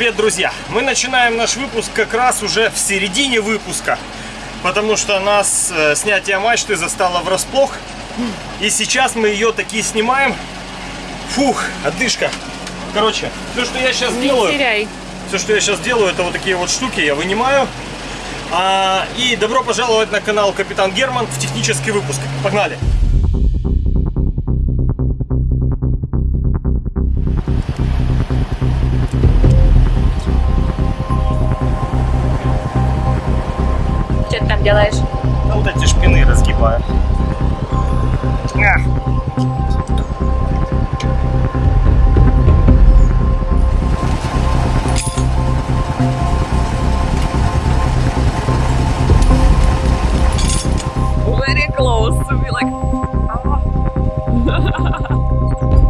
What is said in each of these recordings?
Привет, друзья! Мы начинаем наш выпуск как раз уже в середине выпуска, потому что нас э, снятие мачты застало врасплох. И сейчас мы ее такие снимаем. Фух, отдышка. Короче, все, что я сейчас Не делаю, теряй. все, что я сейчас делаю, это вот такие вот штуки я вынимаю. А, и добро пожаловать на канал Капитан Герман в технический выпуск. Погнали! Делаешь? Да вот эти шпины разгибаю. Very close to be like... That's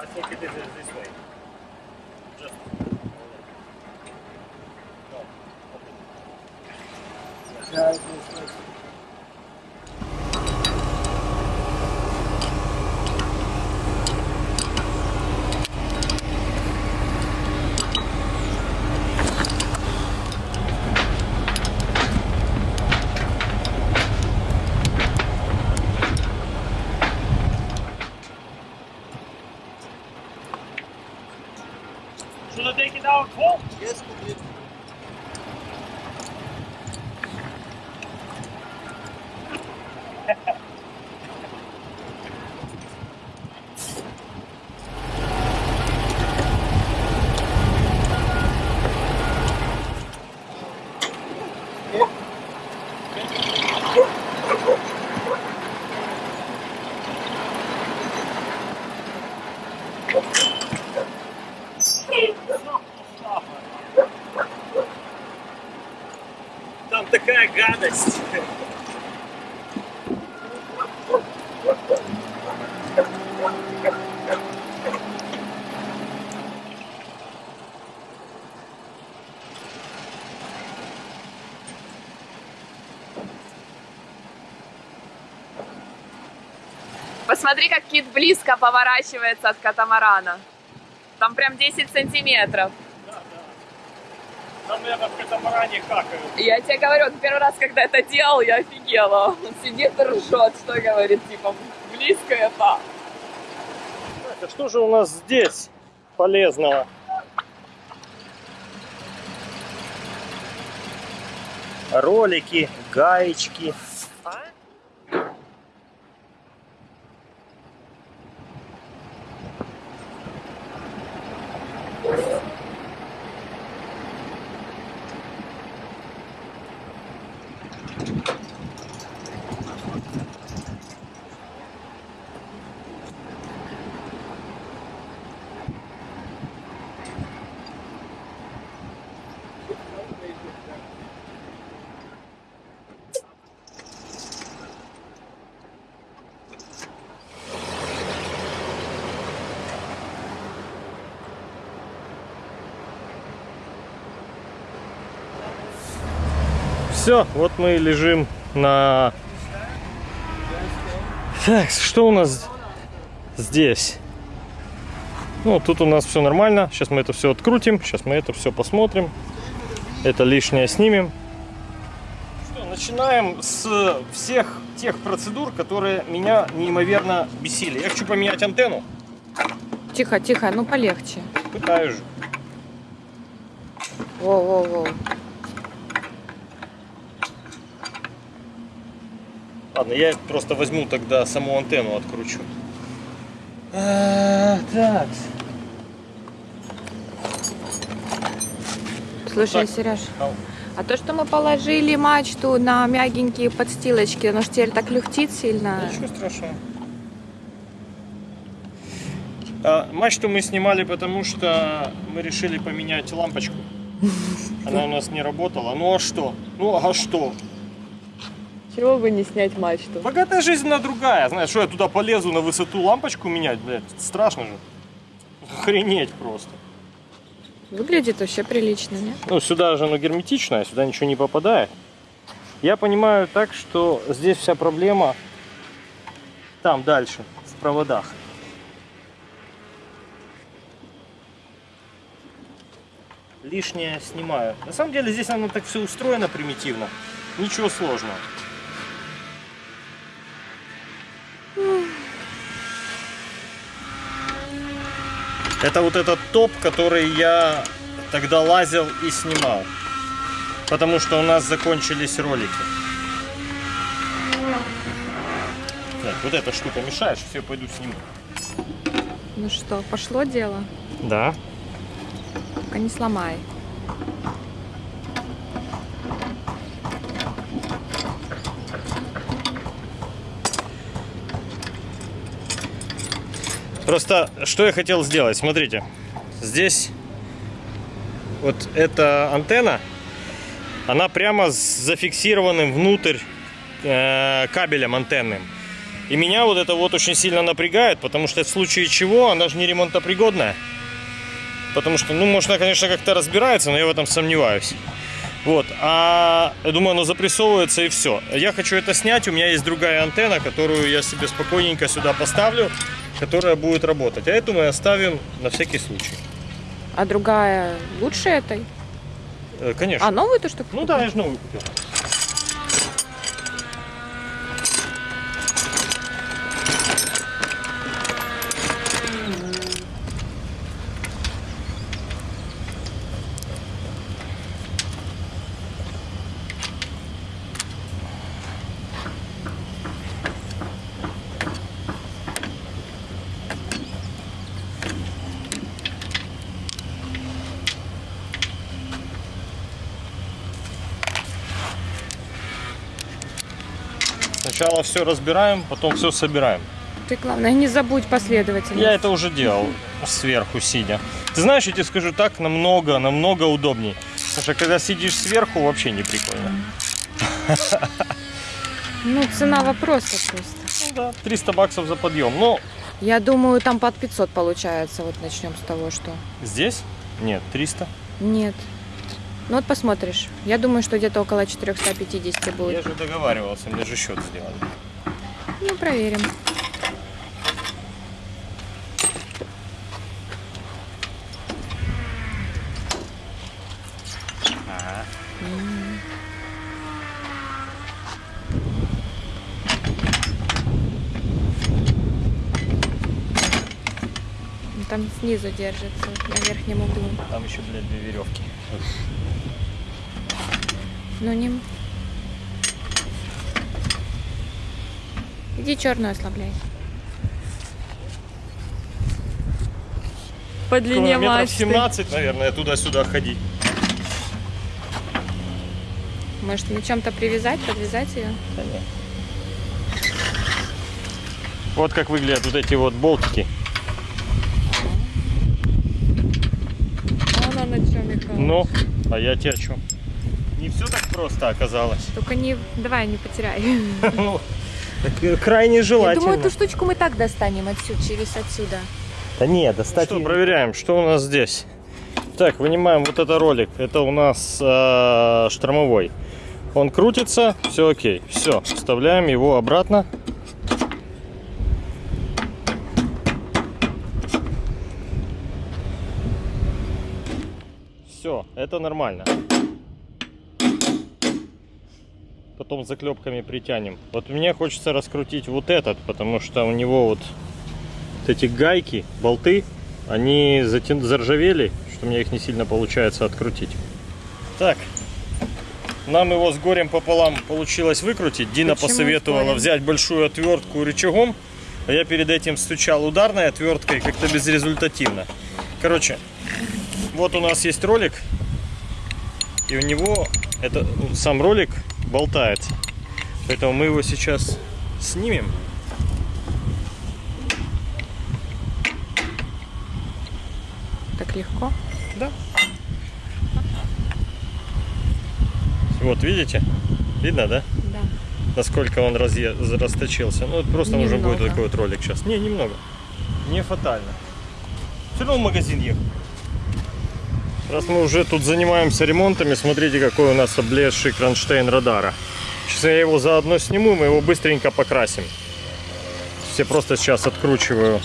I think it is this way. Just. Should I Посмотри, как кит близко поворачивается от катамарана. Там прям 10 сантиметров. Там, наверное, в катамаране какают. Я тебе говорю, вот первый раз, когда это делал, я офигела. Он сидит и ржет, что говорит, типа, близко это. Это что же у нас здесь полезного? Ролики, гаечки. Все, вот мы лежим на... Так, что у нас здесь? Ну, тут у нас все нормально. Сейчас мы это все открутим. Сейчас мы это все посмотрим. Это лишнее снимем. Что, начинаем с всех тех процедур, которые меня неимоверно бесили. Я хочу поменять антенну. Тихо, тихо, ну полегче. Пытаюсь же. Воу-воу-воу. Ладно, я просто возьму тогда саму антенну откручу. А, так. Слушай, Так. Сереж, Ау. а то, что мы положили мачту на мягенькие подстилочки, оно же теперь так люхтит сильно. Ничего страшного. А, мачту мы снимали, потому что мы решили поменять лампочку. Она у нас не работала. Ну а что? Ну а что? Чего бы не снять мачту? Богатая жизнь она другая. Знаешь, что я туда полезу на высоту лампочку менять, блядь, страшно же. Охренеть просто. Выглядит вообще прилично, не? Ну, сюда же оно герметичное, сюда ничего не попадает. Я понимаю так, что здесь вся проблема там дальше, в проводах. Лишнее снимаю. На самом деле здесь оно так все устроено примитивно. Ничего сложного. Это вот этот топ, который я тогда лазил и снимал. Потому что у нас закончились ролики. Так, вот эта штука мешает, все, пойду сниму. Ну что, пошло дело? Да. Только не сломай. Просто, что я хотел сделать, смотрите. Здесь вот эта антенна, она прямо с зафиксированным внутрь э, кабелем антенным. И меня вот это вот очень сильно напрягает, потому что в случае чего она же не ремонтопригодная. Потому что, ну, может, она, конечно, как-то разбирается, но я в этом сомневаюсь. Вот, а я думаю, оно запрессовывается и все. Я хочу это снять, у меня есть другая антенна, которую я себе спокойненько сюда поставлю, которая будет работать. А эту мы оставим на всякий случай. А другая лучше этой? Э, Конечно. А, новую то, что Ну да, я же новую купил. Сначала все разбираем, потом все собираем. Ты, главное, не забудь последовательно. Я это уже делал сверху сидя. Ты знаешь, я тебе скажу так, намного, намного удобней. Что когда сидишь сверху, вообще не прикольно. Ну, цена вопроса просто. Ну да, 300 баксов за подъем. Ну, Я думаю, там под 500 получается. Вот начнем с того, что... здесь? Нет, 300. Нет. Ну вот посмотришь. Я думаю, что где-то около 450 Я будет. же договаривался, мне же счет сделали. Ну, проверим. Там снизу держится, на верхнем углу. Там еще, блядь, две веревки. Ну не. Иди черную ослабляй. По длине метров мачты. 17, наверное, туда-сюда ходить. Может, на чем-то привязать, подвязать ее? Вот как выглядят вот эти вот болтики. Она на чем, Михаил? Ну, а я тебе о чем? Не все так просто оказалось. Только не, давай, не потеряй. Ну, крайне Я желательно. думаю, эту штучку мы так достанем отсюда, через отсюда. Да нет, достать. Что, проверяем, что у нас здесь. Так, вынимаем вот это ролик. Это у нас э, штормовой. Он крутится, все окей. Все, вставляем его обратно. Все, это нормально. Потом заклепками притянем. Вот мне хочется раскрутить вот этот, потому что у него вот, вот эти гайки, болты, они затя- заржавели, что мне их не сильно получается открутить. Так, нам его с горем пополам получилось выкрутить. Дина Почему посоветовала взять большую отвертку рычагом, а я перед этим стучал ударной отверткой как-то безрезультативно. Короче, вот у нас есть ролик, и у него это сам ролик болтается. Поэтому мы его сейчас снимем. Так легко? Да. Вот, видите? Видно, да? Да. Насколько он разъе... расточился. Ну, это просто уже будет Немного. такой вот ролик сейчас. Не, немного. Не фатально. Все равно в магазин ехал. Раз мы уже тут занимаемся ремонтами, смотрите, какой у нас облезший кронштейн радара. Сейчас я его заодно сниму, мы его быстренько покрасим. Все просто сейчас откручиваю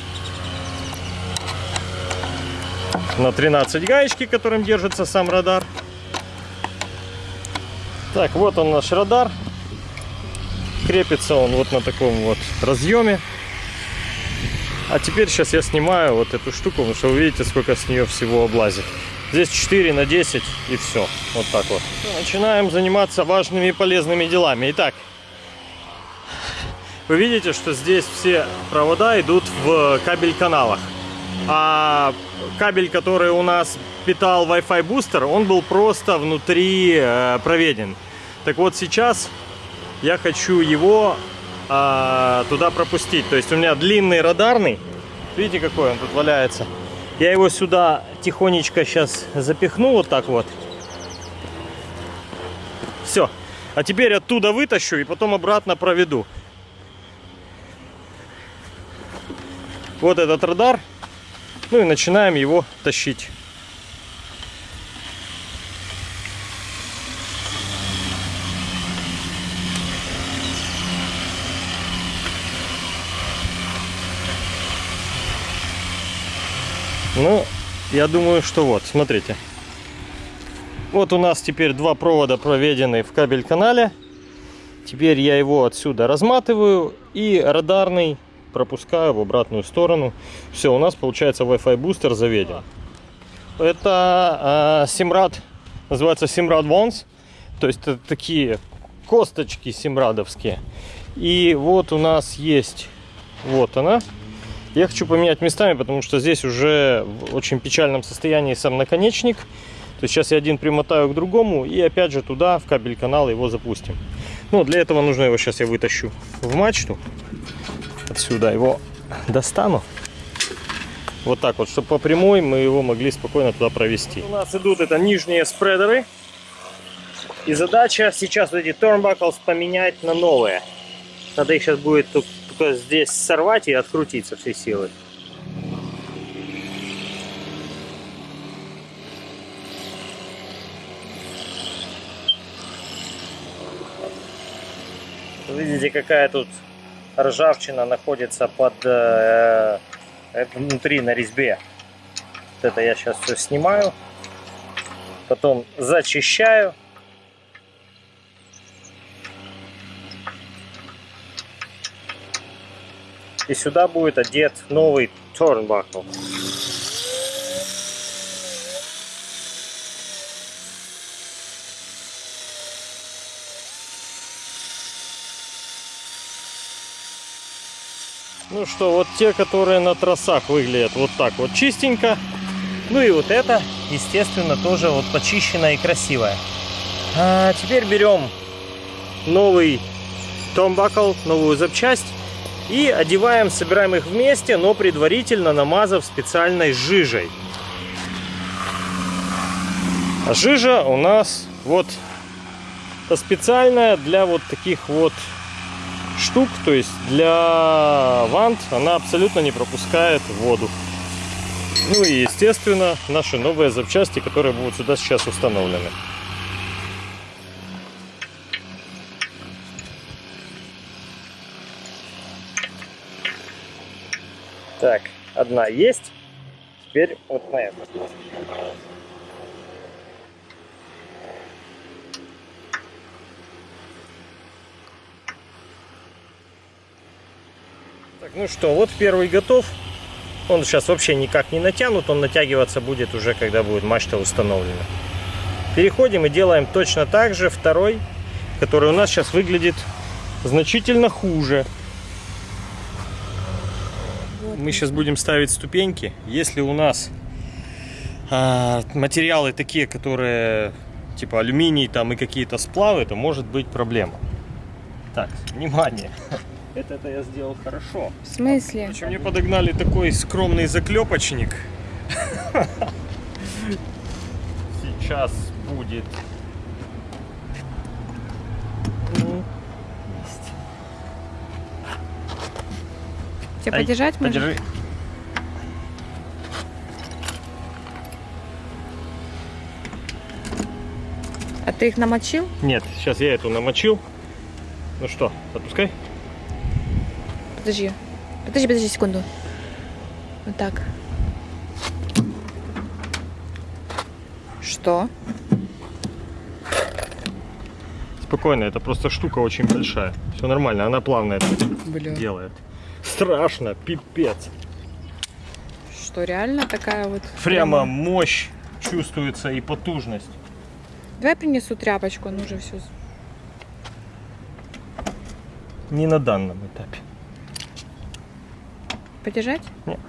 на 13 гаечки, которым держится сам радар. Так, вот он наш радар. Крепится он вот на таком вот разъеме. А теперь сейчас я снимаю вот эту штуку, потому что вы видите, сколько с нее всего облазит. Здесь 4 на 10 и все. Вот так вот. Начинаем заниматься важными и полезными делами. Итак, вы видите, что здесь все провода идут в кабель-каналах. А кабель, который у нас питал Wi-Fi бустер, он был просто внутри э, проведен. Так вот сейчас я хочу его а, туда пропустить. То есть у меня длинный радарный. Видите, какой он тут валяется? Я его сюда тихонечко сейчас запихну вот так вот. Все. А теперь оттуда вытащу и потом обратно проведу. Вот этот радар. Ну и начинаем его тащить. Ну, я думаю, что вот, смотрите. Вот у нас теперь два провода проведены в кабель-канале. Теперь я его отсюда разматываю и радарный пропускаю в обратную сторону. Все, у нас получается Wi-Fi бустер заведен. Это э, Simrad, называется Simrad Ones. То есть это такие косточки симрадовские. И вот у нас есть, вот она. Я хочу поменять местами, потому что здесь уже в очень печальном состоянии сам наконечник. То есть сейчас я один примотаю к другому и опять же туда, в кабель канал его запустим. Ну, для этого нужно его сейчас я вытащу в мачту. Отсюда его достану. Вот так вот, чтобы по прямой мы его могли спокойно туда провести. У нас идут это нижние спредеры. И задача сейчас вот эти turnbuckles поменять на новые. Надо их сейчас будет только здесь сорвать и открутить со всей силы. Видите, какая тут ржавчина находится под э, э, внутри на резьбе. Вот это я сейчас все снимаю. Потом зачищаю. И сюда будет одет новый торнбакл. Ну что, вот те, которые на трассах выглядят вот так вот чистенько. Ну и вот это, естественно, тоже вот почищенная и красивая. А теперь берем новый томбакл, новую запчасть и одеваем, собираем их вместе, но предварительно намазав специальной жижей. А жижа у нас вот специальная для вот таких вот штук, то есть для вант она абсолютно не пропускает воду. Ну и естественно наши новые запчасти, которые будут сюда сейчас установлены. Так, одна есть. Теперь вот на эту. Так, ну что, вот первый готов. Он сейчас вообще никак не натянут, он натягиваться будет уже, когда будет мачта установлена. Переходим и делаем точно так же второй, который у нас сейчас выглядит значительно хуже. Мы сейчас будем ставить ступеньки. Если у нас а, материалы такие, которые типа алюминий там и какие-то сплавы, то может быть проблема. Так, внимание. Это-то я сделал хорошо. В смысле? Причем мне подогнали такой скромный заклепочник. Сейчас будет. Ну, Тебе Ай, подержать можно? Подержи. А ты их намочил? Нет, сейчас я эту намочил. Ну что, отпускай. Подожди. Подожди, подожди секунду. Вот так. Что? Спокойно, это просто штука очень большая. Все нормально, она плавно это Бля. делает. Страшно, пипец. Что, реально такая вот? Прямо мощь чувствуется и потужность. Давай принесу тряпочку, он уже все. Не на данном этапе. Подержать? Нет.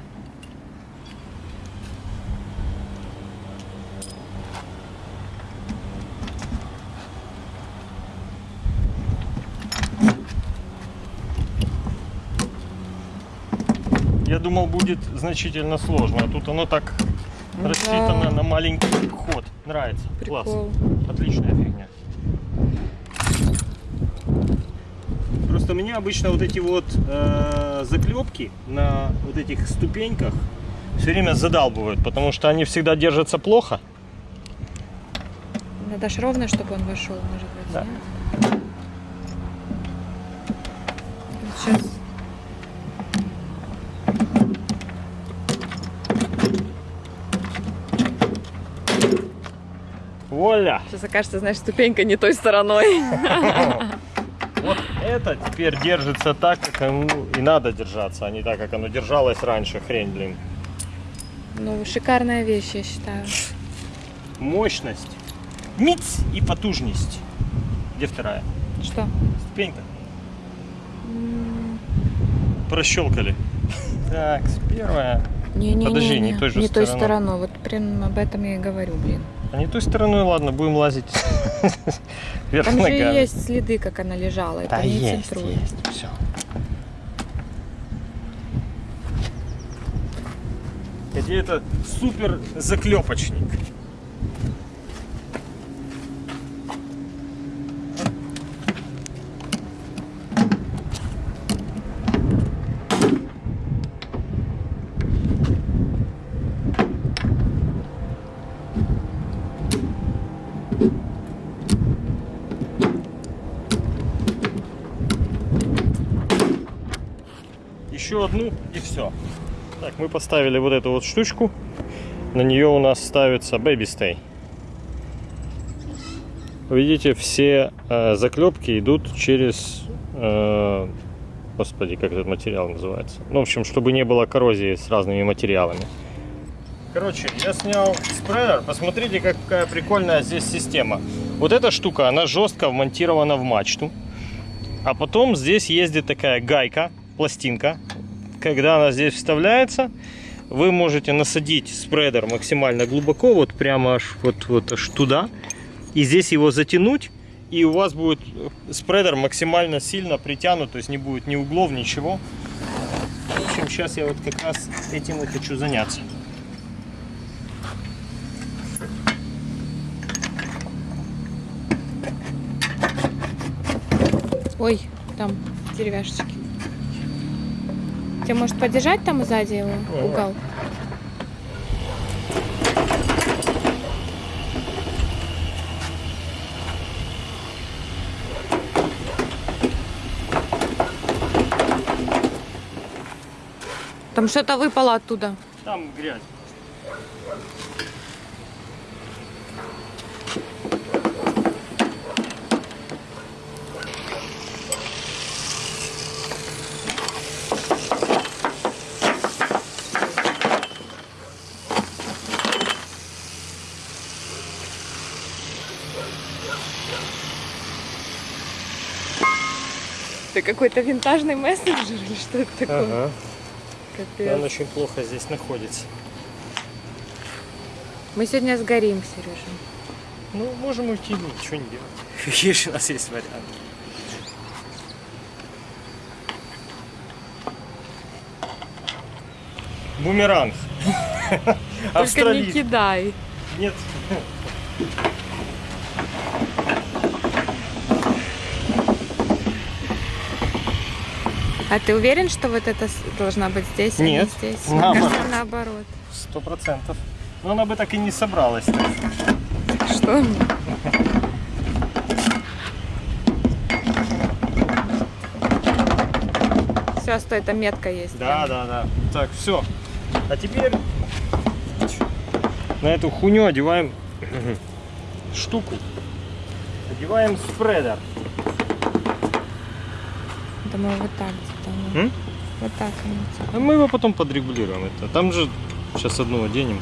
Я думал, будет значительно сложно, а тут оно так Да. рассчитано на маленький ход. Нравится. Класс. Прикол. Отличная фигня. Просто меня обычно вот эти вот э, заклепки на вот этих ступеньках все время задалбывают, потому что они всегда держатся плохо. Надо ж ровно, чтобы он вошел, может быть. Да. нет? Сейчас. Воля! Сейчас окажется, знаешь, ступенька не той стороной. Вот это теперь держится так, как оно и надо держаться, а не так, как оно держалось раньше. Хрень, блин. Ну, шикарная вещь, я считаю. Мощность, миц и потужность. Где вторая? Что? Ступенька. Прощелкали. Так, первая. Не, не, Подожди, не, не той же не той стороной. Вот прям об этом я и говорю, блин. А не той стороной, ладно, будем лазить вверх Там же ногами. есть следы, как она лежала. Это Да не есть, есть, все. Где это супер заклепочник. Еще одну и все. Так, мы поставили вот эту вот штучку. На нее у нас ставится Baby Stay. Видите, все э, заклепки идут через, э, господи, как этот материал называется. Ну, в общем, чтобы не было коррозии с разными материалами. Короче, я снял спреер. Посмотрите, какая прикольная здесь система. Вот эта штука, она жестко вмонтирована в мачту. А потом здесь ездит такая гайка, пластинка. Когда она здесь вставляется, вы можете насадить спредер максимально глубоко, вот прямо аж вот, вот аж туда. И здесь его затянуть. И у вас будет спредер максимально сильно притянут, то есть не будет ни углов, ничего. В общем, сейчас я вот как раз этим и хочу заняться. Ой, там деревяшечки. Тебе может подержать там сзади его угол? Там что-то выпало оттуда. Там грязь. Какой-то винтажный мессенджер или что это такое? Ага. Капец. Он очень плохо здесь находится. Мы сегодня сгорим, Сережа. Ну, можем уйти, ничего не делать. Же у нас есть варианты? Бумеранг. Только не кидай. Нет. А ты уверен, что вот это должна быть здесь, Нет. а не здесь? Наоборот. Наоборот. Сто процентов. Но она бы так и не собралась. Что? Все, стой, там метка есть. Да, да, да. Так, все. А теперь на эту хуйню одеваем штуку. Одеваем спредер. Думаю, вот так. М? Вот так. кажется. А мы его потом подрегулируем. Это. Там же сейчас одну оденем.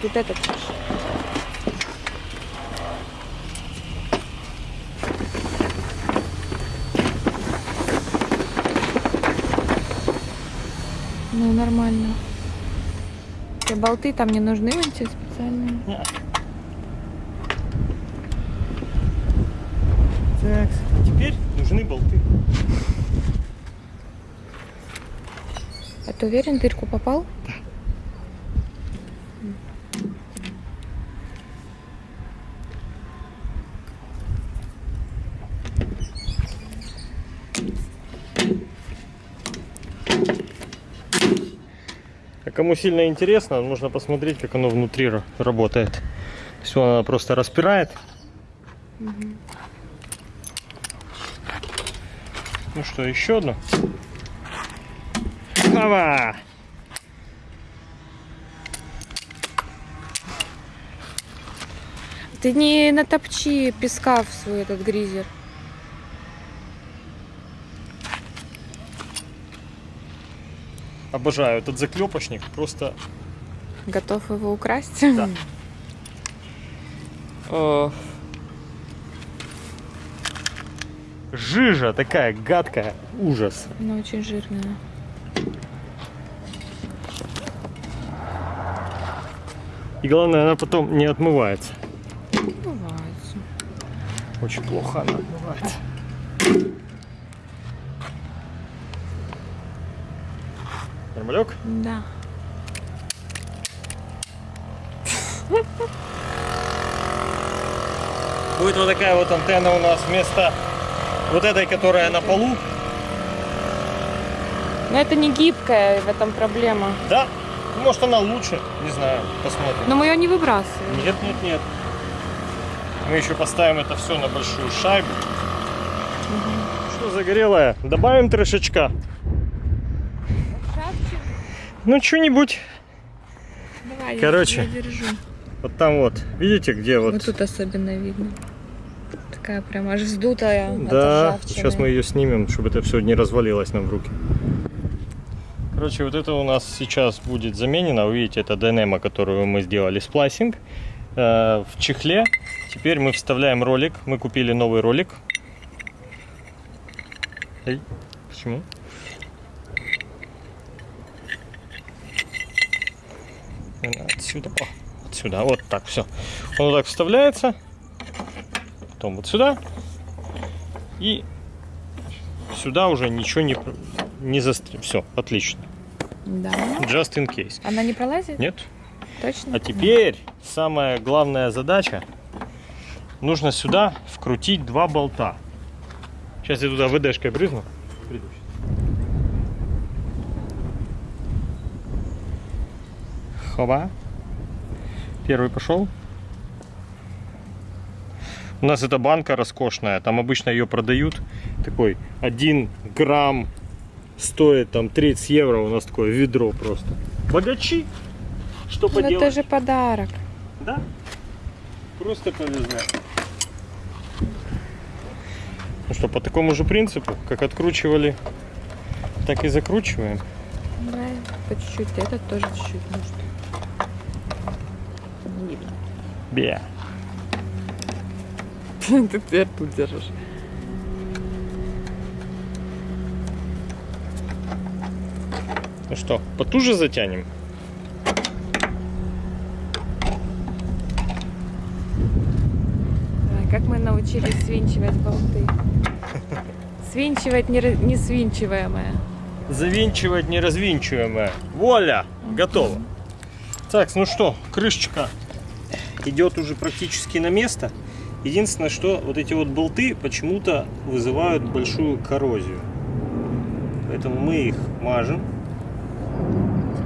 Вот этот. Нормально. Те болты там не нужны, вон те специальные. Так, теперь нужны болты. А ты уверен, дырку попал? А кому сильно интересно, нужно посмотреть, как оно внутри ра- работает. То есть она просто распирает. Ну что, еще одно? Ава! Ты не натопчи песка в свой этот гризер. Обожаю этот заклепочник. Просто Готов его украсть? Да. жижа такая гадкая. Ужас. Она очень жирная. И главное, она потом не отмывается. Бывает. Очень плохо она отмывается. Нормалек? Да. Будет вот такая вот антенна у нас вместо вот этой, которая на полу. Но это не гибкая, в этом проблема. Да, может она лучше, не знаю, посмотрим. Но мы ее не выбрасываем. Нет, нет, нет. Мы еще поставим это все на большую шайбу. Что загорелое? Добавим трешечка. Ну, что-нибудь. Давай, Короче. я держу. Вот там вот. Видите, где вот? Вот тут особенно видно. Такая прям аж вздутая. Да, сейчас мы ее снимем, чтобы это все не развалилось нам в руки. Короче, вот это у нас сейчас будет заменено. Вы видите, это Dynamo, которую мы сделали сплайсинг. Э, в чехле. Теперь мы вставляем ролик. Мы купили новый ролик. Эй, почему? Отсюда. О, отсюда. Вот так все. Он вот так вставляется. Потом вот сюда. И сюда уже ничего не, не застрял. Все, отлично. Да. Just in case. Она не пролазит? Нет? Точно? А теперь самая главная задача. Нужно сюда вкрутить два болта. Сейчас я туда ВДшкой брызну. Приду Хоба. Первый пошел. У нас эта банка роскошная, там обычно ее продают. Такой 1 грамм стоит там 30 евро, у нас такое ведро просто. Богачи! Что Ну, поделать? это же подарок. Да? Просто повезло. Ну что, по такому же принципу, как откручивали, так и закручиваем. Да, по чуть-чуть. Этот тоже чуть-чуть может. Не видно. Бе. Ты теперь тут держишь. Ну что, потуже затянем? Как мы научились свинчивать болты. Свинчивать не, не свинчиваемое. Завинчивать неразвинчиваемое. Воля! Готово. Так, ну что, крышечка идет уже практически на место. Единственное, что вот эти вот болты почему-то вызывают большую коррозию. Поэтому мы их мажем.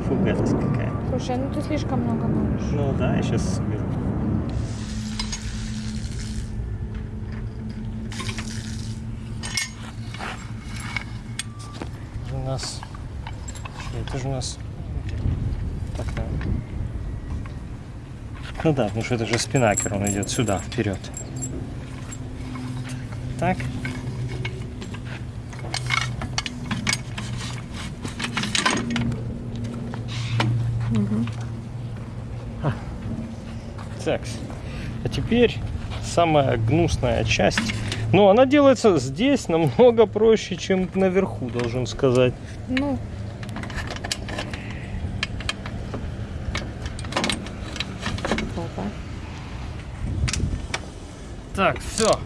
Фу, гадость какая. Слушай, ну ты слишком много можешь. Ну да, я сейчас соберу. У нас... Это же у нас... Так, наверное. Ну да, потому что это же спинакер, он идет сюда, вперед. Так. Так. А теперь самая гнусная часть. Ну, она делается здесь намного проще, чем наверху, должен сказать. Ну. Так, все.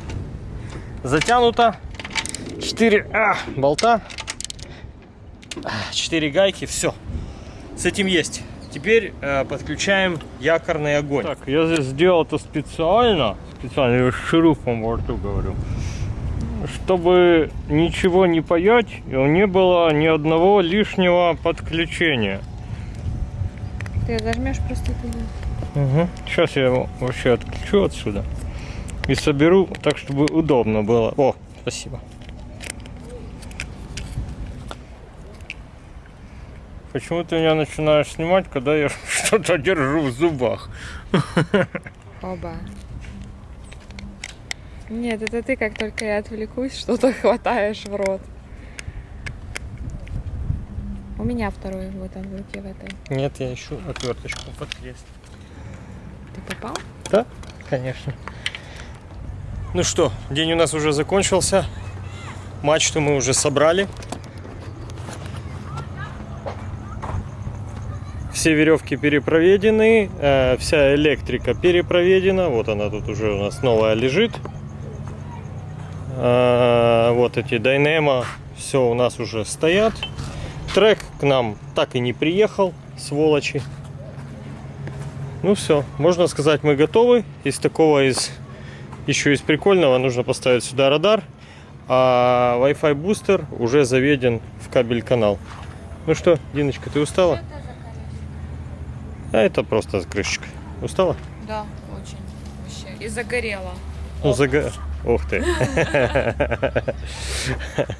Затянуто. 4 а, болта. 4 гайки, все. С этим есть. Теперь э, подключаем якорный огонь. Так, я здесь сделал это специально. Специально, я с шурупом во рту говорю. Чтобы ничего не паять, и не было ни одного лишнего подключения. Ты зажмешь просто туда. Угу. Сейчас я его вообще отключу отсюда и соберу так, чтобы удобно было. О, спасибо. Почему ты меня начинаешь снимать, когда я что-то держу в зубах? Оба. Нет, это ты, как только я отвлекусь, что-то хватаешь в рот. У меня второй вот он в руке в этой. Нет, я ищу отверточку под крест. Ты попал? Да, конечно. Ну что, день у нас уже закончился. Мачту мы уже собрали. Все веревки перепроведены, э, вся электрика перепроведена. Вот она тут уже у нас новая лежит. Э, вот эти Dynamo, все у нас уже стоят. Трек к нам так и не приехал, сволочи. Ну все, можно сказать, мы готовы. Из такого, из еще из прикольного, нужно поставить сюда радар, а Wi-Fi бустер уже заведен в кабель канал. Ну что, Диночка, ты устала? А это просто крышечка. Устала? Да, очень. Вообще. И загорела. Ну, зага... Ух ты.